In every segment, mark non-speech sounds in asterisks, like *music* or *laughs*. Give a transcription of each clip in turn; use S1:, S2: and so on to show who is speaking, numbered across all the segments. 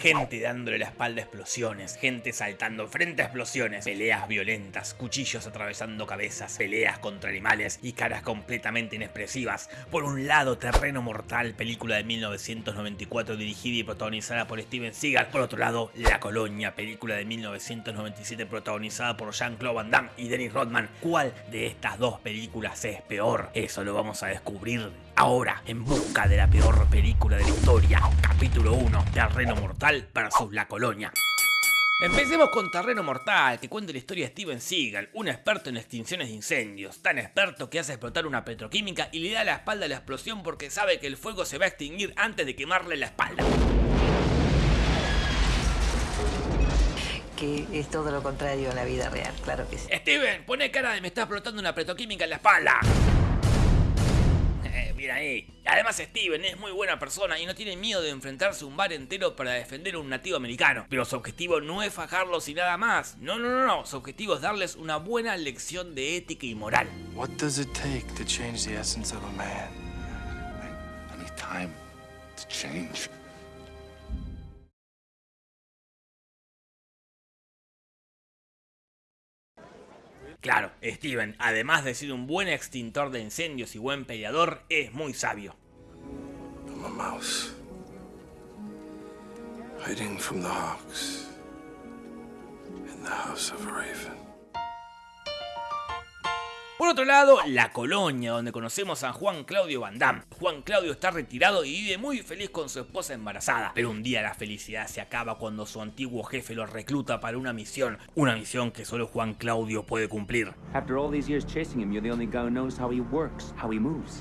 S1: gente dándole la espalda a explosiones, gente saltando frente a explosiones, peleas violentas, cuchillos atravesando cabezas, peleas contra animales y caras completamente inexpresivas. Por un lado, Terreno Mortal, película de 1994 dirigida y protagonizada por Steven Seagal. Por otro lado, La Colonia, película de 1997 protagonizada por Jean-Claude Van Damme y Dennis Rodman. ¿Cuál de estas dos películas es peor? Eso lo vamos a descubrir ahora, en busca de la peor película de la historia. Capítulo 1, Terreno Mortal versus La Colonia. Empecemos con Terreno Mortal, que cuenta la historia de Steven Seagal, un experto en extinciones de incendios, tan experto que hace explotar una petroquímica y le da la espalda a la explosión porque sabe que el fuego se va a extinguir antes de quemarle la espalda.
S2: que es todo lo contrario en la vida real, claro que sí.
S1: Steven, pone cara de me está explotando una petroquímica en la espalda. Eh, mira ahí. Además Steven es muy buena persona y no tiene miedo de enfrentarse a un bar entero para defender a un nativo americano. Pero su objetivo no es fajarlos y nada más. No, no, no, no. Su objetivo es darles una buena lección de ética y moral.
S3: What does it take to change the essence of a man?
S4: I need.
S1: Claro, Steven, además de ser un buen extintor de incendios y buen peleador, es muy sabio. Por otro lado, La Colonia, donde conocemos a Juan Claudio Van Damme. Juan Claudio está retirado y vive muy feliz con su esposa embarazada. Pero un día la felicidad se acaba cuando su antiguo jefe lo recluta para una misión. Una misión que solo Juan Claudio puede cumplir.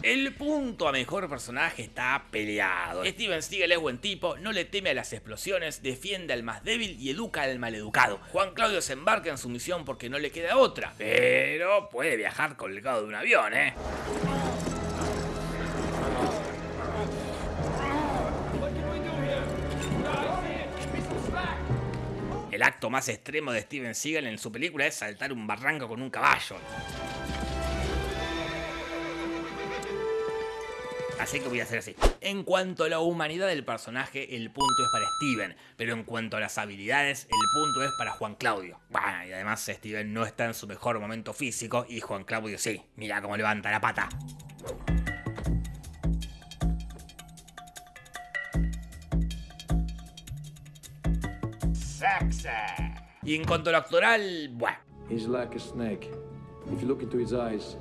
S1: El punto a mejor personaje está peleado. Steven Seagal es buen tipo, no le teme a las explosiones, defiende al más débil y educa al maleducado. Juan Claudio se embarca en su misión porque no le queda otra, pero puede viajar colgado de un avión, ¿eh? El acto más extremo de Steven Seagal en su película es saltar un barranco con un caballo. Así que voy a hacer así. En cuanto a la humanidad del personaje, el punto es para Steven. Pero en cuanto a las habilidades, el punto es para Juan Claudio. Bueno, y además Steven no está en su mejor momento físico y Juan Claudio sí. Mira cómo levanta la pata. Y en cuanto a lo actoral, bueno.
S5: He's like a snake. If you look into his eyes,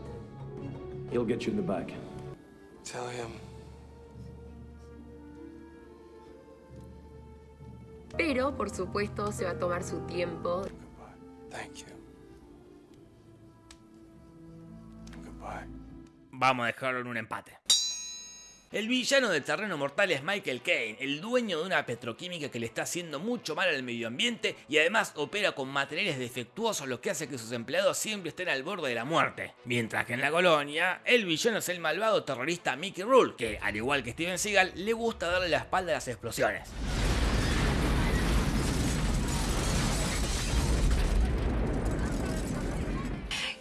S5: he'll get you in the back.
S3: Tell him.
S6: Pero, por supuesto, se va a tomar su tiempo.
S3: Goodbye. Thank you. Goodbye.
S1: Vamos a dejarlo en un empate. El villano de Terreno Mortal es Michael Caine, el dueño de una petroquímica que le está haciendo mucho mal al medio ambiente y además opera con materiales defectuosos lo que hace que sus empleados siempre estén al borde de la muerte. Mientras que en la colonia, el villano es el malvado terrorista Mickey Rourke, que al igual que Steven Seagal, le gusta darle la espalda a las explosiones.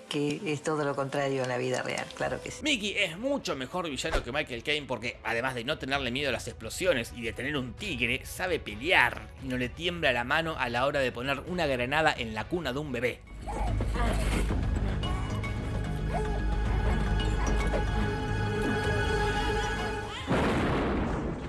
S2: Que es todo lo contrario en la vida real, claro que sí.
S1: Mickey es mucho mejor villano que Michael Caine porque además de no tenerle miedo a las explosiones y de tener un tigre, sabe pelear y no le tiembla la mano a la hora de poner una granada en la cuna de un bebé.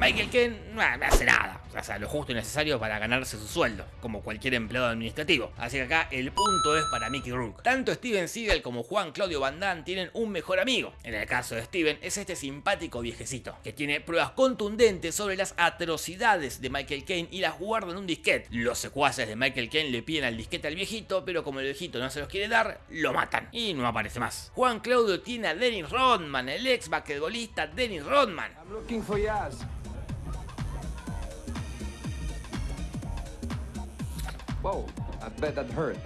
S1: Michael Caine no hace nada, o sea, lo justo y necesario para ganarse su sueldo, como cualquier empleado administrativo. Así que acá el punto es para Mickey Rourke. Tanto Steven Seagal como Juan Claudio Van Damme tienen un mejor amigo. En el caso de Steven es este simpático viejecito, que tiene pruebas contundentes sobre las atrocidades de Michael Caine y las guarda en un disquete. Los secuaces de Michael Caine le piden al disquete al viejito, pero como el viejito no se los quiere dar, lo matan y no aparece más. Juan Claudio tiene a Dennis Rodman, el ex basquetbolista Dennis Rodman.
S5: Whoa, I bet that hurt.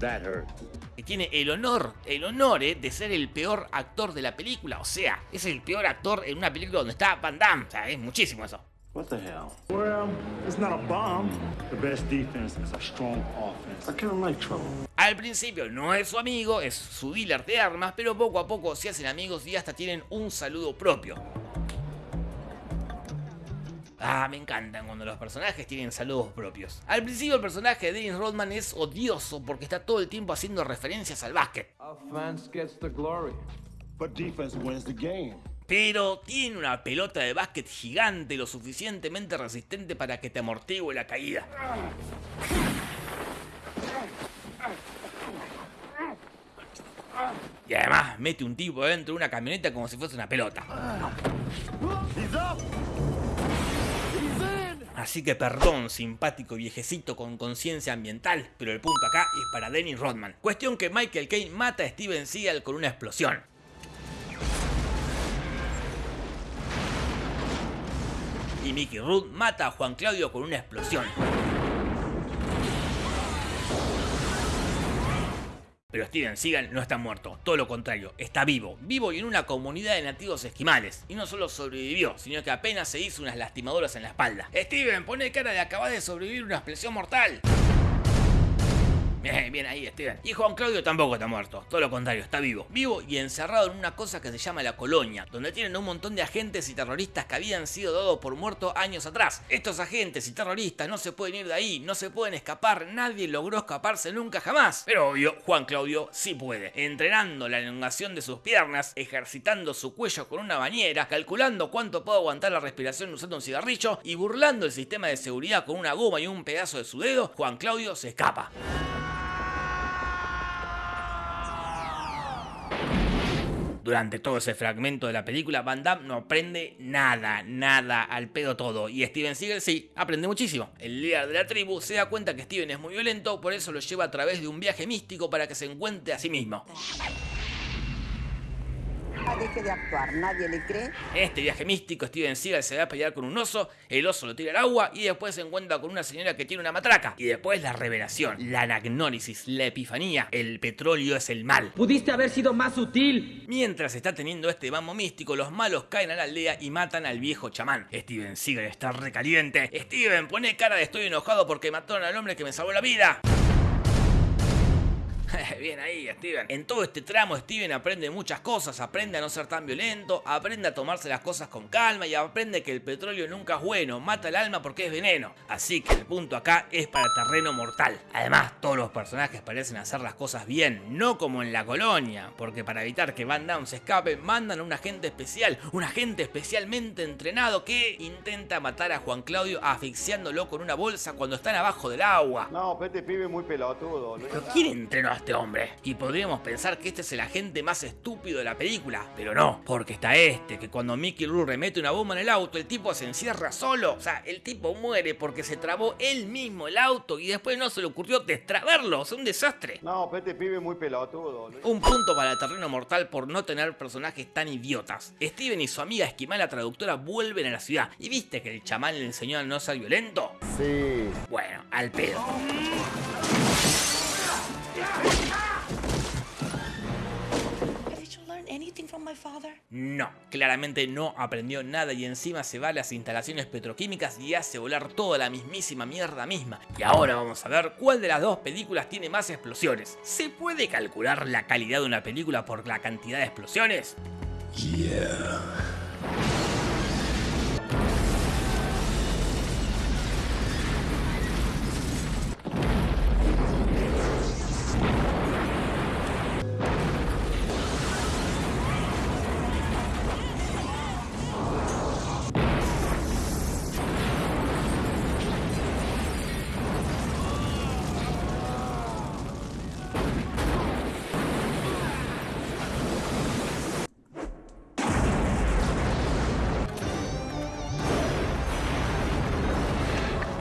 S7: That hurt.
S1: que tiene el honor, el honor eh, de ser el peor actor de la película. O sea, es el peor actor en una película donde está Van Damme. O sea, es muchísimo eso.
S4: What the hell?
S8: Well, it's not a bomb. The best defense is a strong offense.
S4: I like trouble.
S1: Al principio no es su amigo, es su dealer de armas, pero poco a poco se hacen amigos y hasta tienen un saludo propio. Ah, me encantan cuando los personajes tienen saludos propios. Al principio el personaje de Dennis Rodman es odioso porque está todo el tiempo haciendo referencias al básquet.
S5: Offense gets the glory.
S8: But defense wins the game.
S1: Pero tiene una pelota de básquet gigante lo suficientemente resistente para que te amortigue la caída. Y además mete un tipo dentro de una camioneta como si fuese una pelota. Así que perdón, simpático viejecito con conciencia ambiental, pero el punto acá es para Dennis Rodman. Cuestión que Michael Caine mata a Steven Seagal con una explosión. Y Mickey Root mata a Juan Claudio con una explosión. Pero Steven Seagal no está muerto, todo lo contrario, está vivo, vivo y en una comunidad de nativos esquimales. Y no solo sobrevivió, sino que apenas se hizo unas lastimaduras en la espalda. Steven, pone cara de acabar de sobrevivir una explosión mortal. Bien, bien ahí, Steven. Y Juan Claudio tampoco está muerto, todo lo contrario, está vivo. Vivo y encerrado en una cosa que se llama la colonia, donde tienen un montón de agentes y terroristas que habían sido dados por muertos años atrás. Estos agentes y terroristas no se pueden ir de ahí, no se pueden escapar, nadie logró escaparse nunca jamás. Pero obvio, Juan Claudio sí puede, entrenando la elongación de sus piernas, ejercitando su cuello con una bañera, calculando cuánto puede aguantar la respiración usando un cigarrillo y burlando el sistema de seguridad con una goma y un pedazo de su dedo, Juan Claudio se escapa. Durante todo ese fragmento de la película, Van Damme no aprende nada, nada, al pedo todo. Y Steven Seagal sí, aprende muchísimo. El líder de la tribu se da cuenta que Steven es muy violento, por eso lo lleva a través de un viaje místico para que se encuentre a sí mismo.
S9: Deje de actuar, nadie le cree.
S1: En este viaje místico, Steven Seagal se va a pelear con un oso, el oso lo tira al agua y después se encuentra con una señora que tiene una matraca. Y después la revelación, la anagnórisis, la epifanía, el petróleo es el mal.
S7: Pudiste haber sido más sutil.
S1: Mientras está teniendo este mambo místico, los malos caen a la aldea y matan al viejo chamán. Steven Seagal está recaliente. Steven, pone cara de estoy enojado porque mataron al hombre que me salvó la vida. *laughs* Bien ahí, Steven. En todo este tramo, Steven aprende muchas cosas. Aprende a no ser tan violento, aprende a tomarse las cosas con calma y aprende que el petróleo nunca es bueno, mata el alma porque es veneno. Así que el punto acá es para terreno mortal. Además, todos los personajes parecen hacer las cosas bien, no como en la colonia, porque para evitar que Van Damme se escape, mandan a un agente especial, un agente especialmente entrenado que intenta matar a Juan Claudio asfixiándolo con una bolsa cuando están abajo del agua.
S10: No, pero este pibe muy pelotudo.
S1: ¿Pero quién entrenó a este hombre? Y podríamos pensar que este es el agente más estúpido de la película, pero no, porque está este, que cuando Mickey Rourke mete una bomba en el auto, el tipo se encierra solo. O sea, el tipo muere porque se trabó él mismo el auto y después no se le ocurrió destrabarlo. Es un desastre.
S10: No, pero este pibe muy pelotudo.
S1: Un punto para el terreno mortal por no tener personajes tan idiotas. Steven y su amiga esquimal, la traductora, vuelven a la ciudad. ¿Y viste que el chamán le enseñó a no ser violento?
S10: Sí.
S1: Bueno, al pedo. No, claramente no aprendió nada y encima se va a las instalaciones petroquímicas y hace volar toda la mismísima mierda misma. Y ahora vamos a ver cuál de las dos películas tiene más explosiones. ¿Se puede calcular la calidad de una película por la cantidad de explosiones?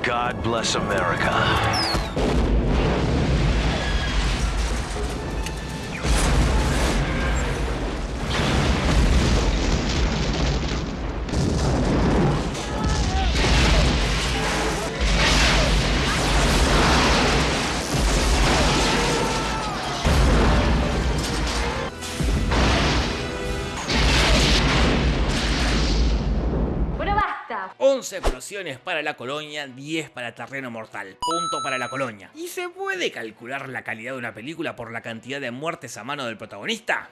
S11: God bless America.
S1: 11 explosiones para la colonia, 10 para terreno mortal, punto para la colonia. ¿Y se puede calcular la calidad de una película por la cantidad de muertes a mano del protagonista?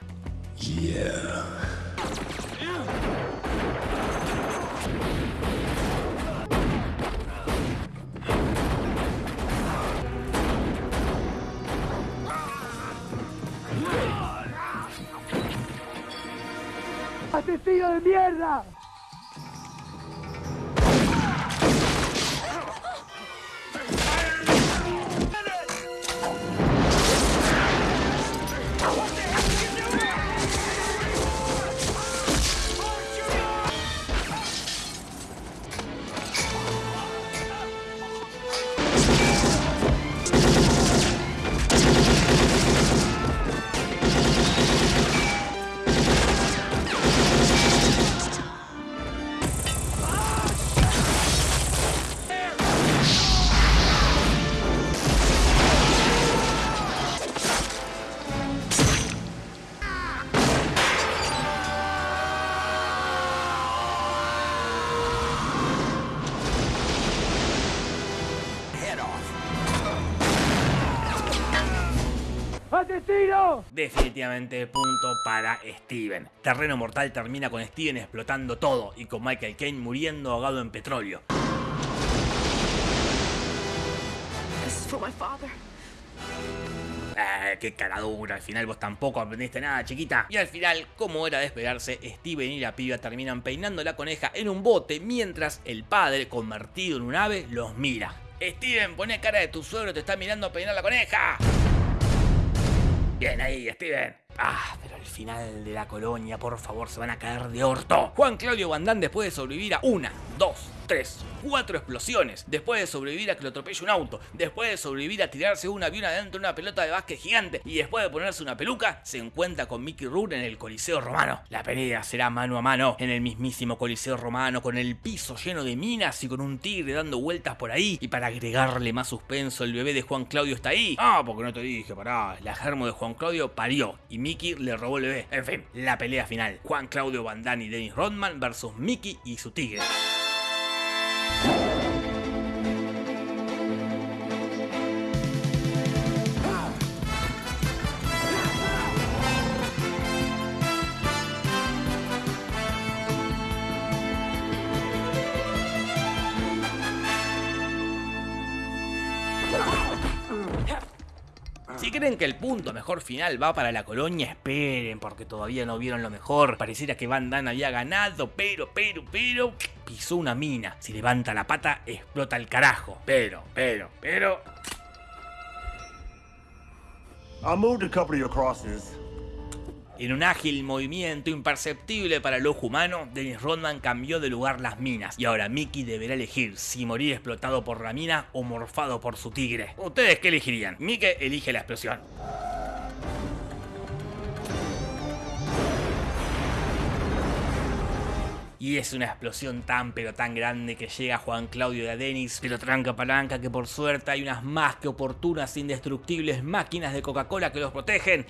S12: ¡Asesino de mierda! ¡Asesino!
S1: Definitivamente punto para Steven. Terreno Mortal termina con Steven explotando todo y con Michael Caine muriendo ahogado en petróleo.
S6: This is for my father.
S1: Eh, qué caradura, al final vos tampoco aprendiste nada, chiquita. Y al final, como era de esperarse, Steven y la piba terminan peinando la coneja en un bote mientras el padre, convertido en un ave, los mira. Steven, poné cara de tu suegro, te está mirando peinar la coneja. Bien ahí, Steven. Ah, pero al final de la colonia, por favor, se van a caer de orto. Juan Claudio Bandán después de sobrevivir a una, dos, tres, cuatro explosiones, después de sobrevivir a que lo atropelle un auto, después de sobrevivir a tirarse un avión adentro de una pelota de básquet gigante y después de ponerse una peluca, se encuentra con Mickey Rourke en el Coliseo Romano. La pelea será mano a mano en el mismísimo Coliseo Romano, con el piso lleno de minas y con un tigre dando vueltas por ahí. Y para agregarle más suspenso, el bebé de Juan Claudio está ahí. Ah, porque no te dije, pará. La germo de Juan Claudio parió y Mickey le robó el bebé. En fin, la pelea final. Juan Claudio Van Damme y Dennis Rodman versus Mickey y su tigre. Si creen que el punto mejor final va para la colonia, esperen, porque todavía no vieron lo mejor. Pareciera que Van Damme había ganado, pero, pero, pero, pisó una mina. Si levanta la pata, explota el carajo. Pero, pero, pero...
S8: I moved a couple of your crosses.
S1: En un ágil movimiento imperceptible para el ojo humano, Dennis Rodman cambió de lugar las minas y ahora Mickey deberá elegir si morir explotado por la mina o morfado por su tigre. ¿Ustedes qué elegirían? Mickey elige la explosión. Y es una explosión tan pero tan grande que llega Juan Claudio y a pero tranca palanca que por suerte hay unas más que oportunas indestructibles máquinas de Coca-Cola que los protegen.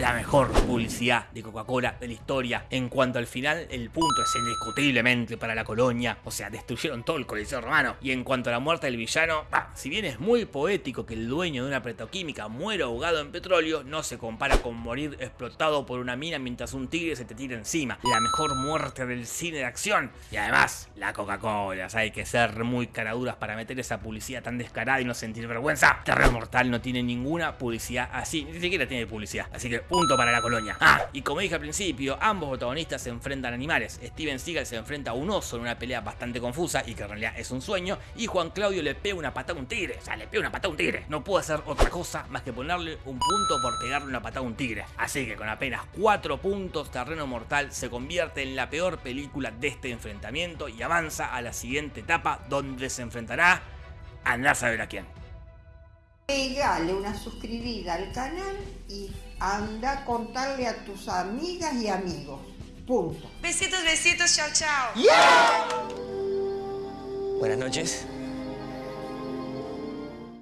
S1: La mejor publicidad de Coca-Cola de la historia. En cuanto al final, el punto es indiscutiblemente para la colonia. O sea, destruyeron todo el Coliseo Romano. Y en cuanto a la muerte del villano, si bien es muy poético que el dueño de una petroquímica muera ahogado en petróleo, no se compara con morir explotado por una mina mientras un tigre se te tira encima. La mejor muerte del cine de acción. Y además, la Coca-Cola. Hay que ser muy caraduras para meter esa publicidad tan descarada y no sentir vergüenza. Terror Mortal no tiene ninguna publicidad así. Ni siquiera tiene publicidad. Así que punto para la colonia. Ah, y como dije al principio, ambos protagonistas se enfrentan a animales. Steven Seagal se enfrenta a un oso en una pelea bastante confusa y que en realidad es un sueño. Y Juan Claudio le pega una patada a un tigre. O sea, le pega una patada a un tigre. No puedo hacer otra cosa más que ponerle un punto por pegarle una patada a un tigre. Así que con apenas 4 puntos, Terreno Mortal se convierte en la peor película de este enfrentamiento y avanza a la siguiente etapa donde se enfrentará a andar a saber a quién.
S9: Pegale una suscribida al canal y anda a contarle a tus amigas y amigos. Punto.
S13: Besitos, besitos, chao, chao.
S14: Buenas noches.